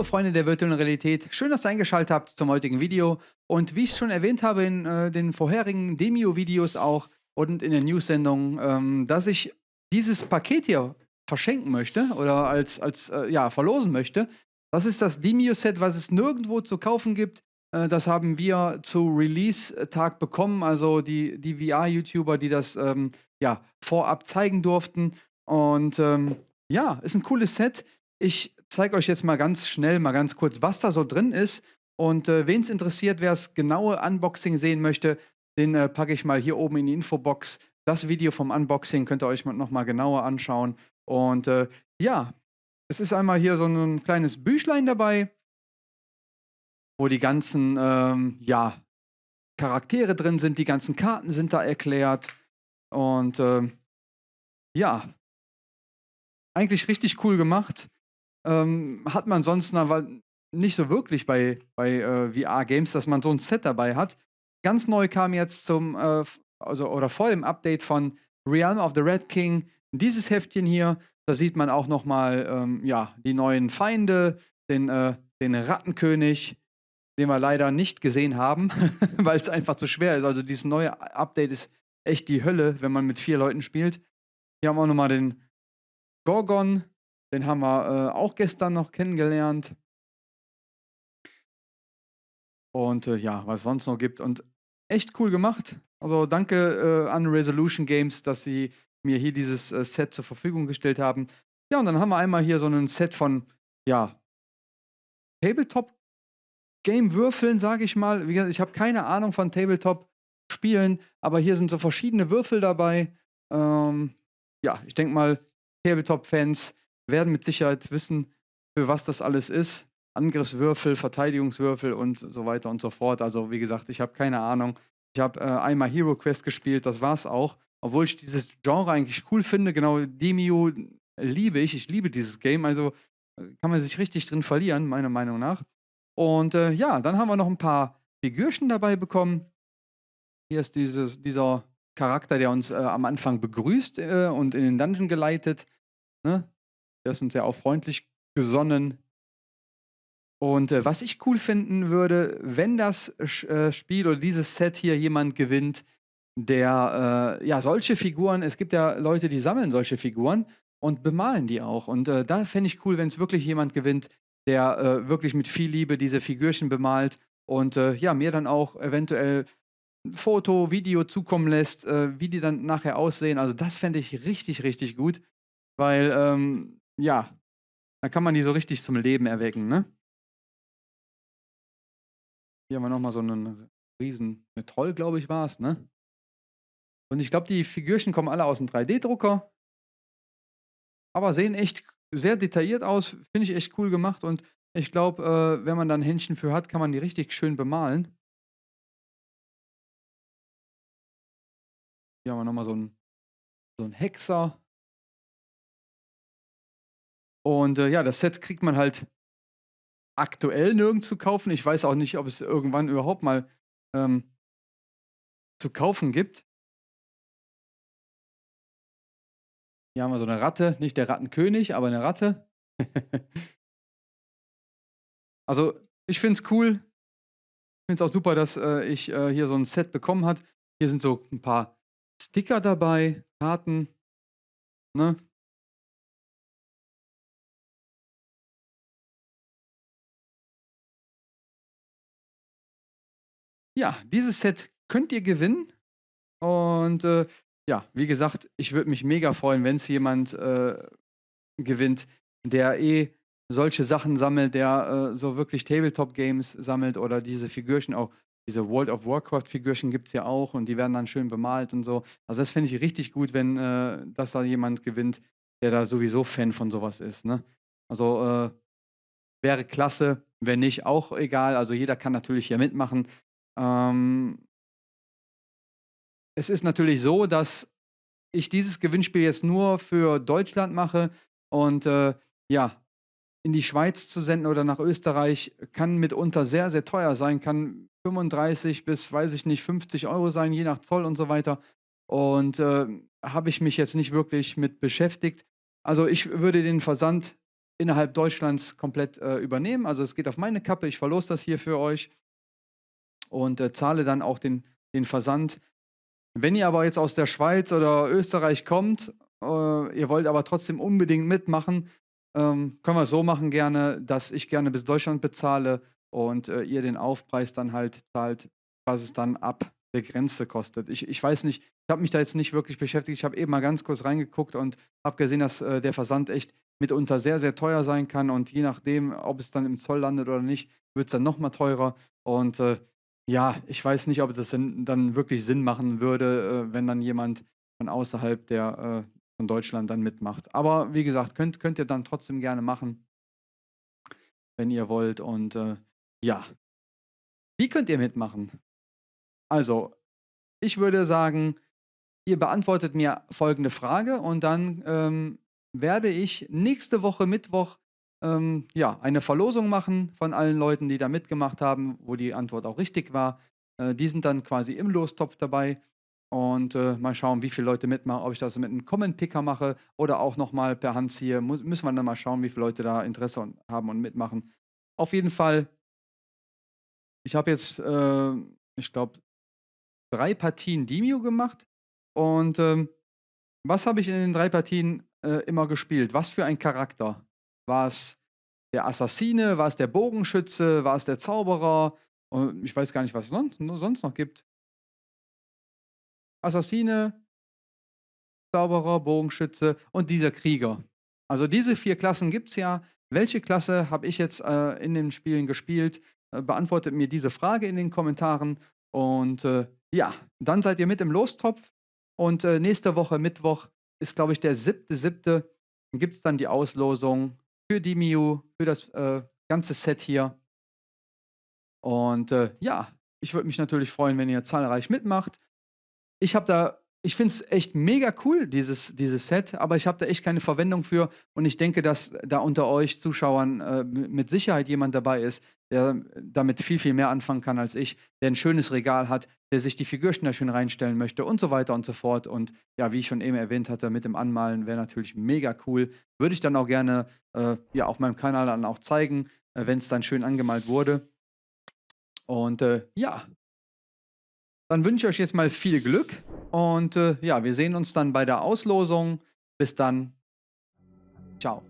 Hallo Freunde der virtuellen Realität, schön, dass ihr eingeschaltet habt zum heutigen Video. Und wie ich schon erwähnt habe in äh, den vorherigen Demio-Videos auch und in der News-Sendung, ähm, dass ich dieses Paket hier verschenken möchte oder als, als äh, ja, verlosen möchte. Das ist das Demio-Set, was es nirgendwo zu kaufen gibt. Äh, das haben wir zu Release-Tag bekommen, also die, die VR-YouTuber, die das ähm, ja, vorab zeigen durften. Und ähm, ja, ist ein cooles Set. Ich zeige euch jetzt mal ganz schnell, mal ganz kurz, was da so drin ist. Und äh, wen es interessiert, wer das genaue Unboxing sehen möchte, den äh, packe ich mal hier oben in die Infobox. Das Video vom Unboxing könnt ihr euch nochmal genauer anschauen. Und äh, ja, es ist einmal hier so ein kleines Büchlein dabei, wo die ganzen ähm, ja, Charaktere drin sind, die ganzen Karten sind da erklärt. Und ähm, ja, eigentlich richtig cool gemacht. Ähm, hat man sonst aber nicht so wirklich bei, bei äh, VR-Games, dass man so ein Set dabei hat. Ganz neu kam jetzt zum, äh, also oder vor dem Update von Realm of the Red King dieses Heftchen hier. Da sieht man auch nochmal ähm, ja, die neuen Feinde, den, äh, den Rattenkönig, den wir leider nicht gesehen haben, weil es einfach zu schwer ist. Also dieses neue Update ist echt die Hölle, wenn man mit vier Leuten spielt. Hier haben wir auch nochmal den Gorgon, den haben wir äh, auch gestern noch kennengelernt. Und äh, ja, was es sonst noch gibt. Und echt cool gemacht. Also danke äh, an Resolution Games, dass sie mir hier dieses äh, Set zur Verfügung gestellt haben. Ja, und dann haben wir einmal hier so ein Set von, ja, Tabletop-Game-Würfeln, sage ich mal. Wie gesagt, ich habe keine Ahnung von Tabletop-Spielen, aber hier sind so verschiedene Würfel dabei. Ähm, ja, ich denke mal, Tabletop-Fans werden mit Sicherheit wissen, für was das alles ist. Angriffswürfel, Verteidigungswürfel und so weiter und so fort. Also wie gesagt, ich habe keine Ahnung. Ich habe äh, einmal Hero Quest gespielt, das war's auch. Obwohl ich dieses Genre eigentlich cool finde, genau Demio liebe ich. Ich liebe dieses Game, also äh, kann man sich richtig drin verlieren, meiner Meinung nach. Und äh, ja, dann haben wir noch ein paar Figürchen dabei bekommen. Hier ist dieses, dieser Charakter, der uns äh, am Anfang begrüßt äh, und in den Dungeon geleitet. Ne? Der ist uns ja auch freundlich gesonnen. Und äh, was ich cool finden würde, wenn das äh, Spiel oder dieses Set hier jemand gewinnt, der äh, ja solche Figuren, es gibt ja Leute, die sammeln solche Figuren und bemalen die auch. Und äh, da fände ich cool, wenn es wirklich jemand gewinnt, der äh, wirklich mit viel Liebe diese Figürchen bemalt und äh, ja, mir dann auch eventuell ein Foto, Video zukommen lässt, wie die dann nachher aussehen. Also das fände ich richtig, richtig gut, weil ähm, ja, da kann man die so richtig zum Leben erwecken, ne? Hier haben wir nochmal so einen riesen Troll, glaube ich, war es, ne? Und ich glaube, die Figürchen kommen alle aus dem 3D-Drucker. Aber sehen echt sehr detailliert aus. Finde ich echt cool gemacht. Und ich glaube, äh, wenn man da ein Händchen für hat, kann man die richtig schön bemalen. Hier haben wir nochmal so einen, so einen Hexer. Und äh, ja, das Set kriegt man halt aktuell nirgends zu kaufen. Ich weiß auch nicht, ob es irgendwann überhaupt mal ähm, zu kaufen gibt. Hier haben wir so eine Ratte, nicht der Rattenkönig, aber eine Ratte. also, ich finde es cool. Ich finde es auch super, dass äh, ich äh, hier so ein Set bekommen habe. Hier sind so ein paar Sticker dabei, Karten. Ne? Ja, dieses Set könnt ihr gewinnen. Und äh, ja, wie gesagt, ich würde mich mega freuen, wenn es jemand äh, gewinnt, der eh solche Sachen sammelt, der äh, so wirklich Tabletop-Games sammelt oder diese Figürchen auch. Diese World of Warcraft-Figürchen gibt es ja auch und die werden dann schön bemalt und so. Also das finde ich richtig gut, wenn äh, das da jemand gewinnt, der da sowieso Fan von sowas ist. Ne? Also äh, wäre klasse, wenn nicht, auch egal. Also jeder kann natürlich hier mitmachen. Ähm, es ist natürlich so, dass ich dieses Gewinnspiel jetzt nur für Deutschland mache und äh, ja, in die Schweiz zu senden oder nach Österreich kann mitunter sehr, sehr teuer sein, kann 35 bis, weiß ich nicht, 50 Euro sein, je nach Zoll und so weiter. Und äh, habe ich mich jetzt nicht wirklich mit beschäftigt. Also ich würde den Versand innerhalb Deutschlands komplett äh, übernehmen. Also es geht auf meine Kappe, ich verlose das hier für euch und äh, zahle dann auch den, den Versand. Wenn ihr aber jetzt aus der Schweiz oder Österreich kommt, äh, ihr wollt aber trotzdem unbedingt mitmachen, ähm, können wir es so machen gerne, dass ich gerne bis Deutschland bezahle und äh, ihr den Aufpreis dann halt zahlt, was es dann ab der Grenze kostet. Ich, ich weiß nicht, ich habe mich da jetzt nicht wirklich beschäftigt. Ich habe eben mal ganz kurz reingeguckt und habe gesehen, dass äh, der Versand echt mitunter sehr, sehr teuer sein kann. Und je nachdem, ob es dann im Zoll landet oder nicht, wird es dann nochmal teurer. Und äh, ja, ich weiß nicht, ob das dann wirklich Sinn machen würde, äh, wenn dann jemand von außerhalb der, äh, von Deutschland dann mitmacht. Aber wie gesagt, könnt, könnt ihr dann trotzdem gerne machen, wenn ihr wollt. Und äh, ja, wie könnt ihr mitmachen? Also, ich würde sagen, ihr beantwortet mir folgende Frage und dann ähm, werde ich nächste Woche Mittwoch ähm, ja, eine Verlosung machen von allen Leuten, die da mitgemacht haben, wo die Antwort auch richtig war. Äh, die sind dann quasi im Lostopf dabei. Und äh, mal schauen, wie viele Leute mitmachen, ob ich das mit einem Comment-Picker mache oder auch nochmal per Hand ziehe. Muss, müssen wir dann mal schauen, wie viele Leute da Interesse haben und mitmachen. Auf jeden Fall, ich habe jetzt, äh, ich glaube, drei Partien Demio gemacht. Und ähm, was habe ich in den drei Partien äh, immer gespielt? Was für ein Charakter? War es der Assassine? War es der Bogenschütze? War es der Zauberer? Und ich weiß gar nicht, was es sonst, sonst noch gibt. Assassine, Zauberer, Bogenschütze und dieser Krieger. Also diese vier Klassen gibt es ja. Welche Klasse habe ich jetzt äh, in den Spielen gespielt? Äh, beantwortet mir diese Frage in den Kommentaren. Und äh, ja, dann seid ihr mit im Lostopf. Und äh, nächste Woche, Mittwoch, ist, glaube ich, der siebte, siebte. Gibt es dann die Auslosung für die Miu, für das äh, ganze Set hier. Und äh, ja, ich würde mich natürlich freuen, wenn ihr zahlreich mitmacht. Ich habe da ich finde es echt mega cool, dieses, dieses Set, aber ich habe da echt keine Verwendung für. Und ich denke, dass da unter euch Zuschauern äh, mit Sicherheit jemand dabei ist, der damit viel, viel mehr anfangen kann als ich, der ein schönes Regal hat, der sich die Figürchen reinstellen möchte und so weiter und so fort. Und ja, wie ich schon eben erwähnt hatte, mit dem Anmalen wäre natürlich mega cool. Würde ich dann auch gerne äh, ja, auf meinem Kanal dann auch zeigen, äh, wenn es dann schön angemalt wurde. Und äh, ja, dann wünsche ich euch jetzt mal viel Glück und äh, ja, wir sehen uns dann bei der Auslosung. Bis dann. Ciao.